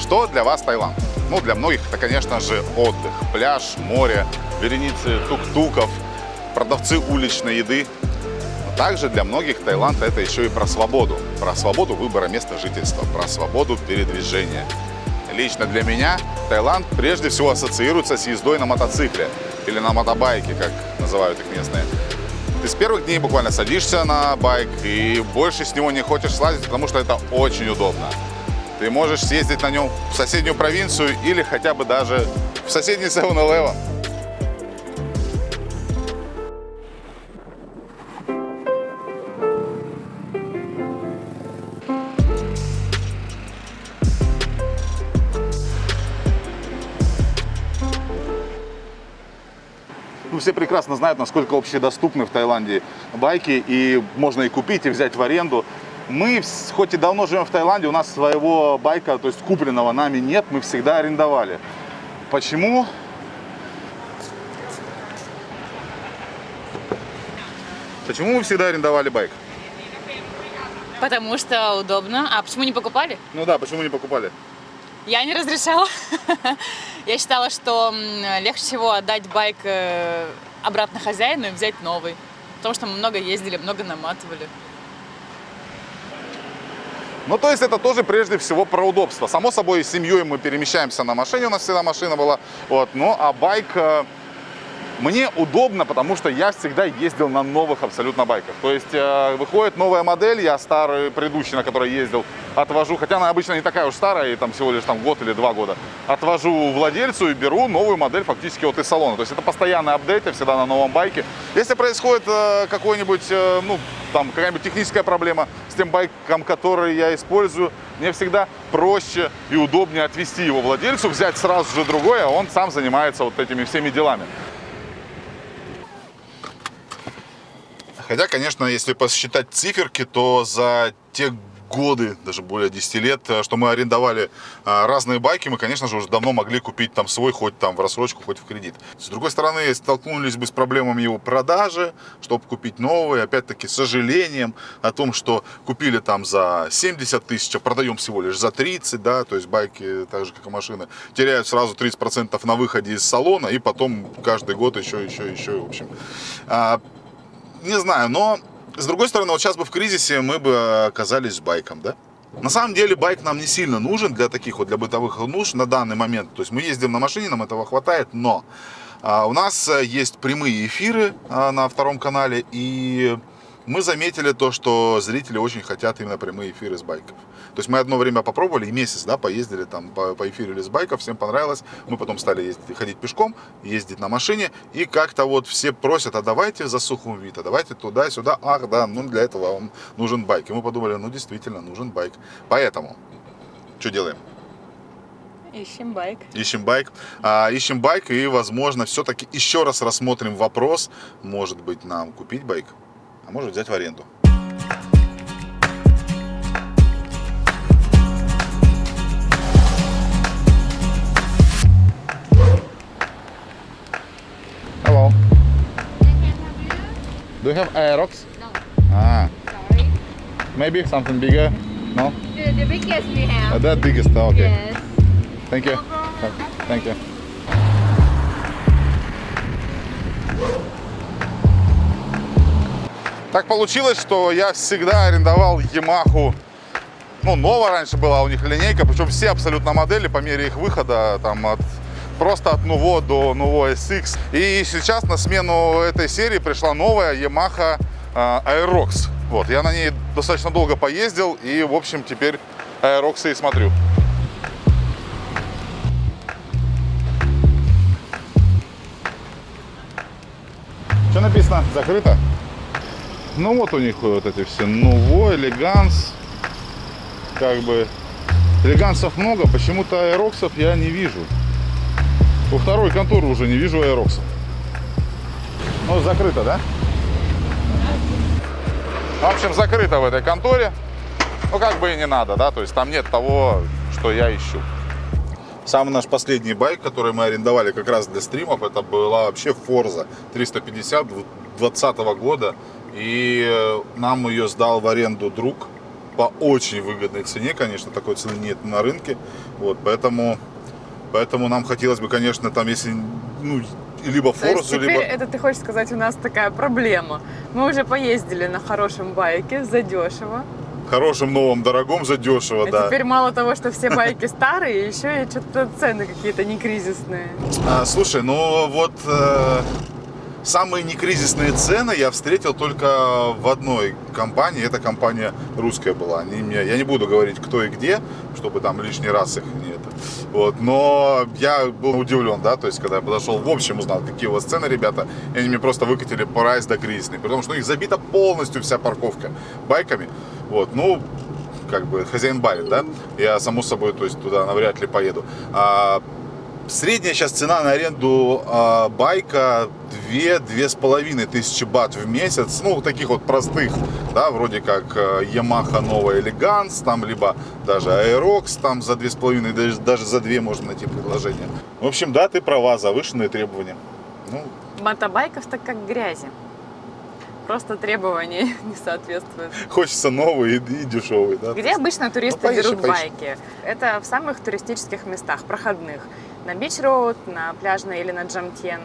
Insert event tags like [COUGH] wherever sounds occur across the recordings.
Что для вас Таиланд? Ну, для многих это, конечно же, отдых. Пляж, море, вереницы тук-туков, продавцы уличной еды. Но также для многих Таиланд это еще и про свободу. Про свободу выбора места жительства, про свободу передвижения. Лично для меня Таиланд прежде всего ассоциируется с ездой на мотоцикле или на мотобайке, как называют их местные. Ты с первых дней буквально садишься на байк и больше с него не хочешь слазить, потому что это очень удобно. Ты можешь съездить на нем в соседнюю провинцию или хотя бы даже в соседний 7-Eleven. Ну, все прекрасно знают, насколько общедоступны в Таиланде байки, и можно и купить, и взять в аренду. Мы, хоть и давно живем в Таиланде, у нас своего байка, то есть купленного нами нет, мы всегда арендовали. Почему? Почему мы всегда арендовали байк? Потому что удобно. А почему не покупали? Ну да, почему не покупали? Я не разрешала. [LAUGHS] Я считала, что легче всего отдать байк э, обратно хозяину и взять новый. Потому что мы много ездили, много наматывали. Ну, то есть это тоже прежде всего про удобство. Само собой, с семьей мы перемещаемся на машине, у нас всегда машина была. Вот. Ну, а байк э, мне удобно, потому что я всегда ездил на новых абсолютно байках. То есть э, выходит новая модель, я старый предыдущий, на которой ездил, отвожу, хотя она обычно не такая уж старая, и там всего лишь там год или два года, отвожу владельцу и беру новую модель фактически вот из салона. То есть это постоянный апдейт, всегда на новом байке. Если происходит э, какой-нибудь, э, ну, там какая-нибудь техническая проблема с тем байком, который я использую, мне всегда проще и удобнее отвести его владельцу, взять сразу же другой, а он сам занимается вот этими всеми делами. Хотя, конечно, если посчитать циферки, то за те годы, даже более 10 лет, э, что мы арендовали а, разные байки, мы, конечно же, уже давно могли купить там свой, хоть там в рассрочку, хоть в кредит. С другой стороны, столкнулись бы с проблемами его продажи, чтобы купить новые, опять-таки, с сожалением о том, что купили там за 70 тысяч, а продаем всего лишь за 30, да, то есть байки, так же, как и машины, теряют сразу 30% на выходе из салона, и потом каждый год еще, еще, еще, в общем. Не знаю, но с другой стороны, вот сейчас бы в кризисе мы бы оказались с байком, да? На самом деле байк нам не сильно нужен для таких вот, для бытовых нужд на данный момент. То есть мы ездим на машине, нам этого хватает, но а, у нас э, есть прямые эфиры а, на втором канале, и мы заметили то, что зрители очень хотят именно прямые эфиры с байков. То есть мы одно время попробовали, и месяц, да, поездили там, по, поэфирили с байков, всем понравилось. Мы потом стали ездить, ходить пешком, ездить на машине, и как-то вот все просят, а давайте за Сухумвит, а давайте туда-сюда. Ах, да, ну для этого вам нужен байк. И мы подумали, ну действительно, нужен байк. Поэтому, что делаем? Ищем байк. Ищем байк. А, ищем байк и, возможно, все-таки еще раз рассмотрим вопрос, может быть, нам купить байк, а может взять в аренду. Hello. Do you have Aerox? No, Ah, sorry. maybe something bigger? No? The, the biggest we Uh, have. that biggest, okay. Yes. Thank you. Thank you. Так получилось, что я всегда арендовал Yamaha. Ну, Нова раньше была у них линейка, причем все абсолютно модели по мере их выхода, там от просто от Nuvo до Nuvo SX. И сейчас на смену этой серии пришла новая Yamaha э, Aerox. Вот, я на ней достаточно долго поездил и, в общем, теперь Aerox и смотрю. Что написано? Закрыто? Ну вот у них вот эти все Nuvo, Элеганс. Как бы элегансов много, почему-то аэроксов я не вижу. У второй конторы уже не вижу аэроксов. Ну, закрыто, да? В общем, закрыто в этой конторе. Ну, как бы и не надо, да? То есть там нет того, что я ищу. Самый наш последний байк, который мы арендовали как раз для стримов, это была вообще Forza 350 2020 года. И э, нам ее сдал в аренду друг. по очень выгодной цене, конечно, такой цены нет на рынке, вот, поэтому, поэтому нам хотелось бы, конечно, там, если, ну, либо Форзу, теперь либо... это ты хочешь сказать, у нас такая проблема. Мы уже поездили на хорошем байке, задешево. Хорошим, новым, дорогом, задешево, А да. теперь мало того, что все байки старые, еще и что-то цены какие-то не кризисные. А, слушай, ну вот э, самые некризисные цены я встретил только в одной компании. Эта компания русская была. Они мне, я не буду говорить, кто и где, чтобы там лишний раз их не это. Вот, но я был удивлен, да, то есть, когда я подошел, в общем узнал, какие у вас цены, ребята, и они мне просто выкатили прайс до кризисный, потому что у них забита полностью вся парковка байками. Вот, ну, как бы хозяин барин, да, я само собой, то есть туда навряд ли поеду. А, средняя сейчас цена на аренду а, байка 2-2,5 тысячи бат в месяц, ну, таких вот простых, да, вроде как э, Yamaha новая Elegance, там, либо даже Aerox, там за 2,5, даже, даже за 2 можно найти предложение. В общем, да, ты права, завышенные требования. Ну, Мотобайков так как грязи. Просто требования [LAUGHS] не соответствуют. хочется новый и, и дешевый, да. Где обычно туристы Ну, поищи, берут поищи. байки? Это в самых туристических местах, проходных. На Бич-Роуд, на пляжной или на Джамтьен.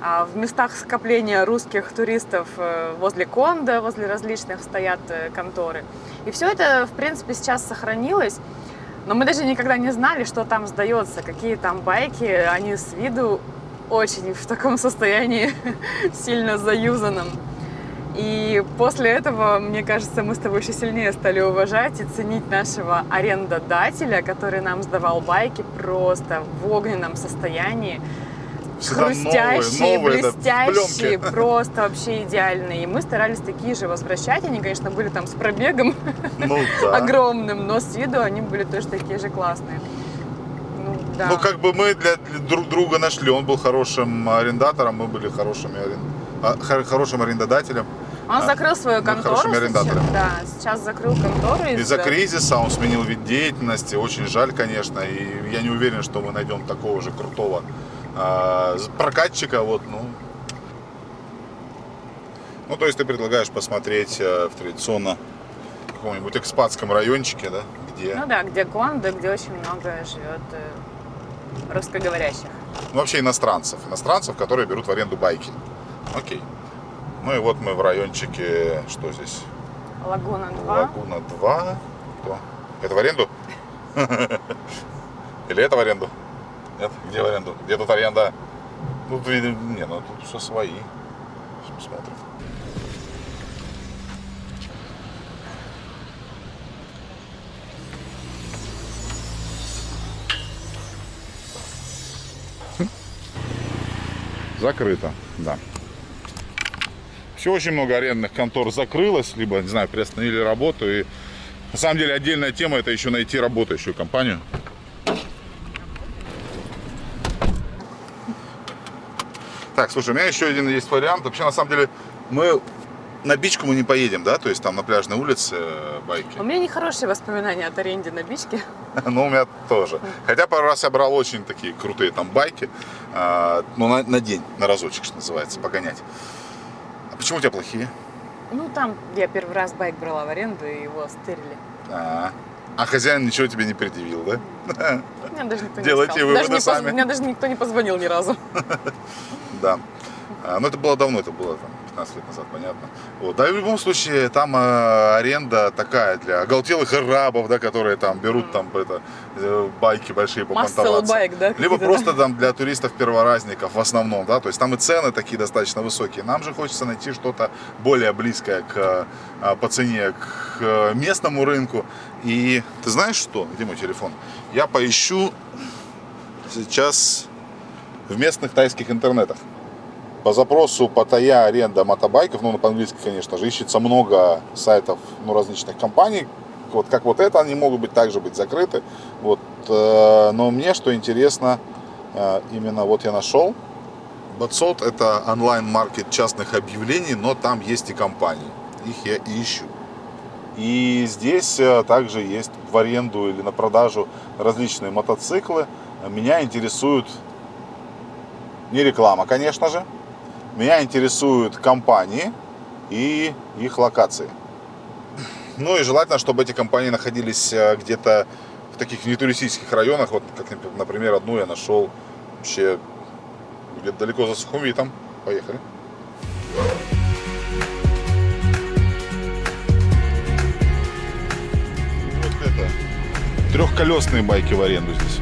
А в местах скопления русских туристов э, возле Конда, возле различных стоят э, конторы. И все это, в принципе, сейчас сохранилось. Но мы даже никогда не знали, что там сдается, какие там байки. Они с виду очень в таком состоянии [LAUGHS] сильно заюзанном. И после этого, мне кажется, мы с тобой еще сильнее стали уважать и ценить нашего арендодателя, который нам сдавал байки просто в огненном состоянии. Всегда Хрустящие, новые, новые, да, блестящие, пленке. просто вообще идеальные. И мы старались такие же возвращать. Они, конечно, были там с пробегом Ну, [LAUGHS] да. огромным, но с виду они были тоже такие же классные. Ну, да. Ну, как бы мы для, для друг друга нашли. Он был хорошим арендатором, мы были хорошими арен- а, хор- хорошим арендодателем. Он а, закрыл свою контору сейчас. Да, сейчас закрыл контору. Из-за кризиса он сменил вид деятельности. Очень жаль, конечно. И я не уверен, что мы найдем такого же крутого а, прокатчика. Вот, ну. ну, то есть ты предлагаешь посмотреть э, в традиционно каком-нибудь экспатском райончике, да, где... Ну да, где Гондо, где очень много живет э, русскоговорящих. Ну, вообще иностранцев. Иностранцев, которые берут в аренду байки. Окей. Ну и вот мы в райончике, что здесь? Лагуна 2. Лагуна 2. Кто? Это в аренду? [LAUGHS] Или это в аренду? Нет? Где в аренду? Где тут аренда? Видимо, не, ну тут все свои. Сейчас посмотрим. Закрыто, да. Все очень много арендных контор закрылось, либо, не знаю, приостановили работу. И на самом деле отдельная тема это еще найти работающую компанию. Так, слушай, у меня еще один есть вариант. Вообще, на самом деле, мы на бичку мы не поедем, да? То есть там на пляжной улице э, байки. У меня нехорошие воспоминания от аренде на бичке. [LAUGHS] Ну, у меня тоже. Хотя пару раз я брал очень такие крутые там байки. а, Ну, на, на день, на разочек, что называется, погонять. А почему у тебя плохие? Ну, там я первый раз байк брала в аренду, и его стырили. А, а хозяин ничего тебе не предъявил, да? Меня даже никто Делайте не сказал. выводы Даже не поз- сами. Мне даже никто не позвонил ни разу. [LAUGHS] Да. А, Ну, это было давно, это было там 15 лет назад, понятно. Вот. Да и в любом случае, там э, аренда такая для оголтелых арабов, да, которые там берут там это, э, байки большие попонтоваться. байк, да? Либо просто там для туристов-перворазников в основном, да, то есть там и цены такие достаточно высокие. Нам же хочется найти что-то более близкое к, э, по цене к э, местному рынку. И ты знаешь что? Где мой телефон? Я поищу сейчас в местных тайских интернетах. По запросу Паттайя аренда мотобайков, ну, по-английски, конечно же, ищется много сайтов, ну, различных компаний. Вот как вот это, они могут быть также быть закрыты. Вот, э, но мне, что интересно, э, именно вот я нашел. Батсот это онлайн-маркет частных объявлений, но там есть и компании. Их я и ищу. И здесь э, также есть в аренду или на продажу различные мотоциклы. Меня интересуют не реклама, конечно же. Меня интересуют компании и их локации. Ну и желательно, чтобы эти компании находились э, где-то в таких нетуристических районах. Вот, как, например, одну я нашел вообще где-то далеко за Сухумвитом. Поехали. Вот это. Трехколесные байки в аренду здесь.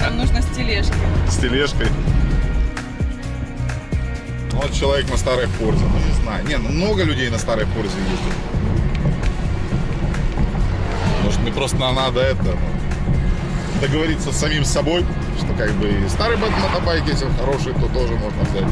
Нам нужно с тележкой. С тележкой. Вот человек на старой Форзе, ну не знаю. Не, ну много людей на старой Форзе ездит. Может мне просто надо это ну, договориться с самим собой, что как бы и старый мотобайк, если он хороший, то тоже можно взять.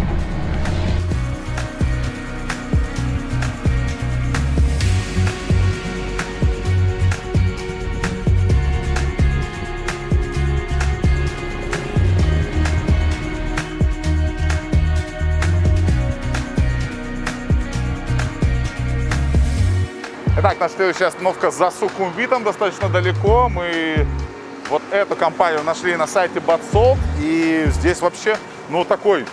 Итак, наша следующая остановка за Сухумвитом, достаточно далеко. Мы вот эту компанию нашли на сайте Батсолт. И здесь вообще, ну, такой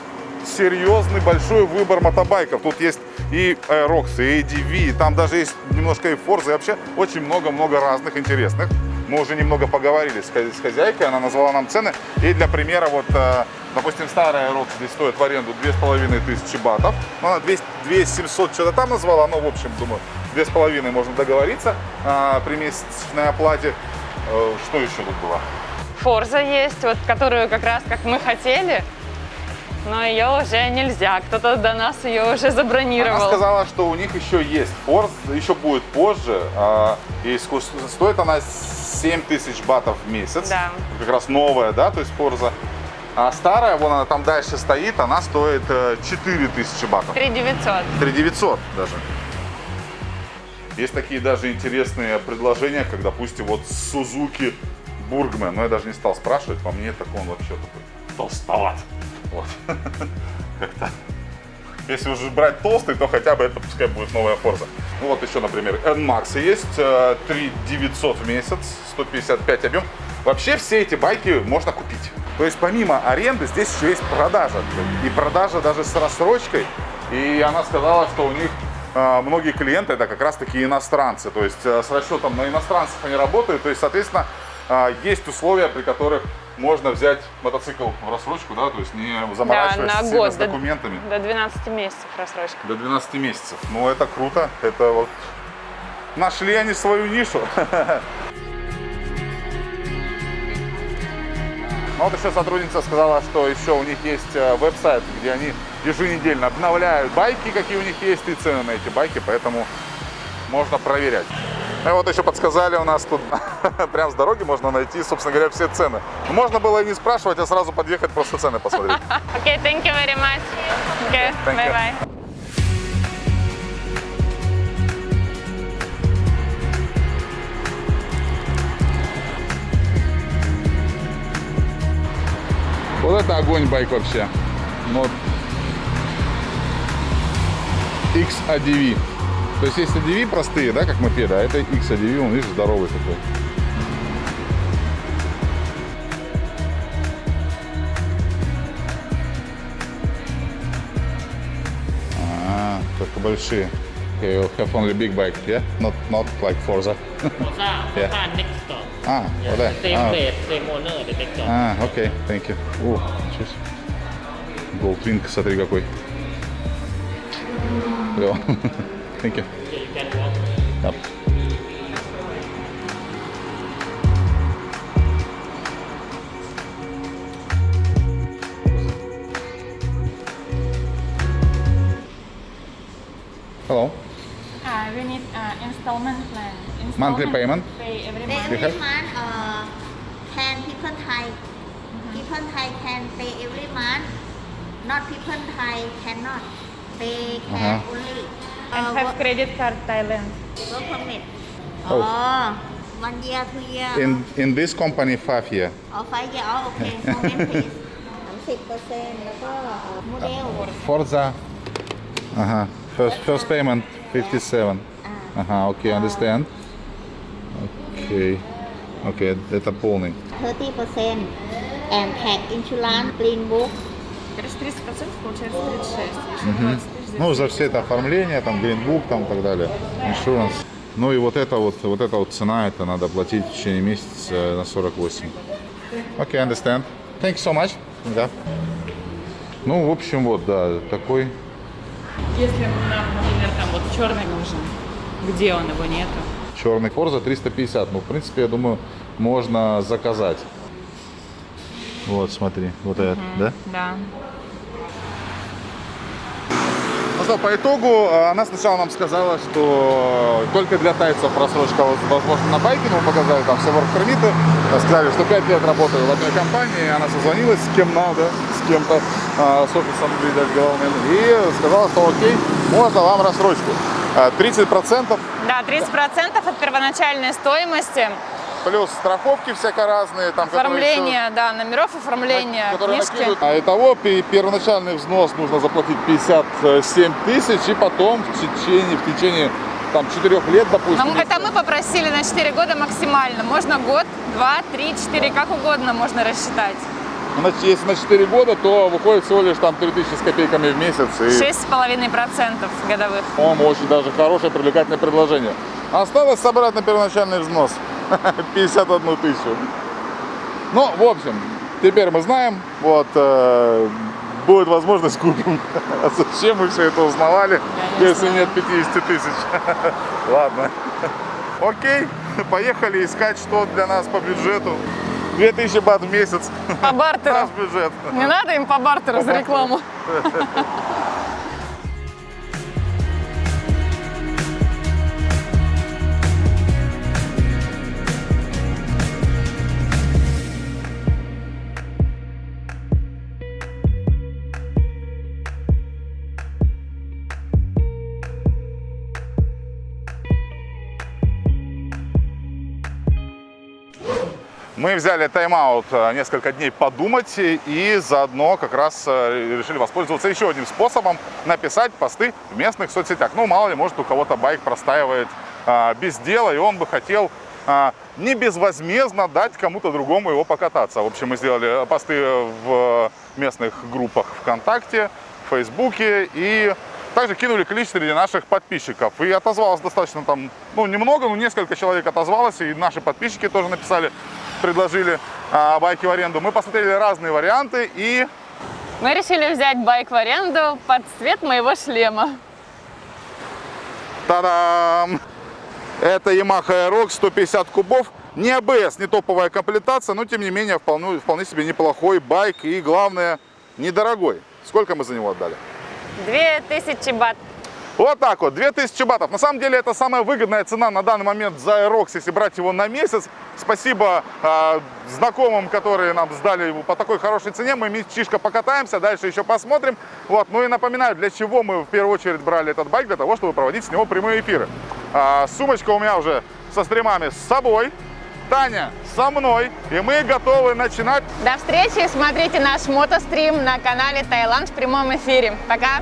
серьезный большой выбор мотобайков. Тут есть и Aerox, и ADV, там даже есть немножко и Forza, и вообще очень много-много разных интересных. Мы уже немного поговорили с хозяйкой, она назвала нам цены. И для примера, вот, э, допустим, старая Aerox здесь стоит в аренду 2500 батов. Ну, она 200, 2700 что-то там назвала, но, в общем, думаю, 2500 можно договориться а, при месячной оплате. Э, Что еще тут было? Форза есть, вот которую как раз как мы хотели, но ее уже нельзя. Кто-то до нас ее уже забронировал. Она сказала, что у них еще есть Forza, еще будет позже. а, И стоит она 7 тысяч батов в месяц. Да. Как раз новая, да, то есть Forza. А старая, вон она там дальше стоит, она стоит э, 4 тысячи батов. 3900. 3900 даже. Есть такие даже интересные предложения, как, допустим, вот Suzuki Burgman. Но я даже не стал спрашивать, по мне так он вообще такой толстоват. Вот. [LAUGHS] Как-то. Если уже брать толстый, то хотя бы это пускай будет новая Forza. Ну вот еще, например, NMAX есть, э, 3900 в месяц, 155 объем. Вообще все эти байки можно купить. То есть помимо аренды здесь еще есть продажа. И продажа даже с рассрочкой. И она сказала, что у них э, многие клиенты это как раз таки иностранцы. То есть э, с расчетом на иностранцев они работают. То есть, соответственно, э, есть условия, при которых можно взять мотоцикл в рассрочку, да, то есть не Да, заморачиваясь на сильно год. с До, документами. до 12 месяцев рассрочка. До 12 месяцев. Ну, это круто. Это вот... Нашли они свою нишу. [LAUGHS] Ну вот еще сотрудница сказала, что еще у них есть э, веб-сайт, где они еженедельно обновляют байки, какие у них есть, и цены на эти байки, поэтому можно проверять. И вот еще подсказали у нас тут, [LAUGHS] прям с дороги можно найти, собственно говоря, все цены. Можно было и не спрашивать, а сразу подъехать, просто цены посмотреть. [LAUGHS] Окей, thank you very much. Okay, bye-bye. Вот это огонь байк вообще. Вот. XADV. То есть есть ADV простые, да, как мопеды, а это XADV, он, видишь, здоровый такой. А, только большие. Okay, you have only big bike, yeah? Not, not like Forza. Forza, Yeah. Forza next stop. А, вот да. Same А, place, same owner, the next stop. А, окей, thank you. О, себе. Goldwing, смотри какой. go. [LAUGHS] Thank you. Yep. Hello. Uh, we need uh, installment plan. Installment monthly payment? Pay every month. Every month uh, can people Thai. Mm -hmm. People Thai can pay every month. Not people Thai cannot. Uh-huh. they can uh -huh. only uh, and have credit card Thailand. Work permit. Oh. oh. One year, two year. In in this company five year. Oh, five year. Oh, okay. Moment, please. 30%แล้วก็โมเดล Forza. Uh huh. First first payment 57. Uh huh. Okay, understand. Okay. Okay, that's a polling. 30% and tax insurance, clean book. Есть 30% получается 36. Еще 20 тысяч за Ну, за все это оформление, там, гринбук, там, и так далее. Insurance. Ну и вот это вот, вот эта вот цена, это надо платить в течение месяца э, на 48. Окей, okay, understand. Thank you so much. Да. Ну, в общем, вот, да, такой. Если нам, например, там вот черный нужен, где он, его нету? Черный Форза 350. Ну, в принципе, я думаю, можно заказать. Вот, смотри, вот этот, да? Да. Ну что, по итогу, э, она сначала нам сказала, что только для тайцев просрочка возможно на байке, мы показали там все ворк-пермиты, сказали, что 5 лет работаю в одной компании, она созвонилась с кем надо, с кем-то, а, с офисом, видать, главным, и сказала, что окей, можно вам рассрочку. 30% Да, 30% от первоначальной стоимости. Плюс страховки всяко разные, там, которые еще- Оформление, да, номеров оформления, которые книжки. накидывают. А итого пе- первоначальный взнос нужно заплатить 57 тысяч, и потом в течение, в течение там, 4 лет, допустим. Но это мы попросили на 4 года максимально. Можно год, два, три, четыре, как угодно можно рассчитать. Значит, если на 4 года, то выходит всего лишь там 3000 с копейками в месяц. И, 6,5% годовых. по-моему, очень даже хорошее, привлекательное предложение. Осталось собрать на первоначальный взнос [LAUGHS] 51 тысячу. Ну, в общем, теперь мы знаем, вот, э, будет возможность купим. [LAUGHS] А зачем мы все это узнавали, Я не если знаю. нет 50 тысяч? [LAUGHS] Ладно. Окей, поехали искать, что для нас по бюджету. 2000 бат в месяц. По бартеру. Наш бюджет. Не надо им по бартеру за рекламу. Мы взяли тайм-аут э, несколько дней подумать и заодно как раз э, решили воспользоваться еще одним способом написать посты в местных соцсетях. Ну, мало ли, может, у кого-то байк простаивает а, без дела, и он бы хотел а, не безвозмездно дать кому-то другому его покататься. В общем, мы сделали посты в местных группах ВКонтакте, в Фейсбуке и также кинули клич среди наших подписчиков. И отозвалось достаточно там, ну, немного, но несколько человек отозвалось, и наши подписчики тоже написали, предложили а, байки в аренду. Мы посмотрели разные варианты и Мы решили взять байк в аренду под цвет моего шлема. Та-дам! Это Yamaha Aerox 150 кубов. Не ABS, не топовая комплектация, но тем не менее вполне, вполне себе неплохой байк и главное, недорогой. Сколько мы за него отдали? 2000 бат. Вот так вот, 2000 батов. На самом деле это самая выгодная цена на данный момент за Aerox, если брать его на месяц. Спасибо э, знакомым, которые нам сдали его по такой хорошей цене. Мы мечишко покатаемся, дальше еще посмотрим. Вот. Ну и напоминаю, для чего мы в первую очередь брали этот байк, для того, чтобы проводить с него прямые эфиры. А, сумочка у меня уже со стримами с собой. Таня со мной, и мы готовы начинать До встречи, смотрите наш мотострим на канале Таиланд в прямом эфире. Пока!